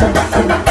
バ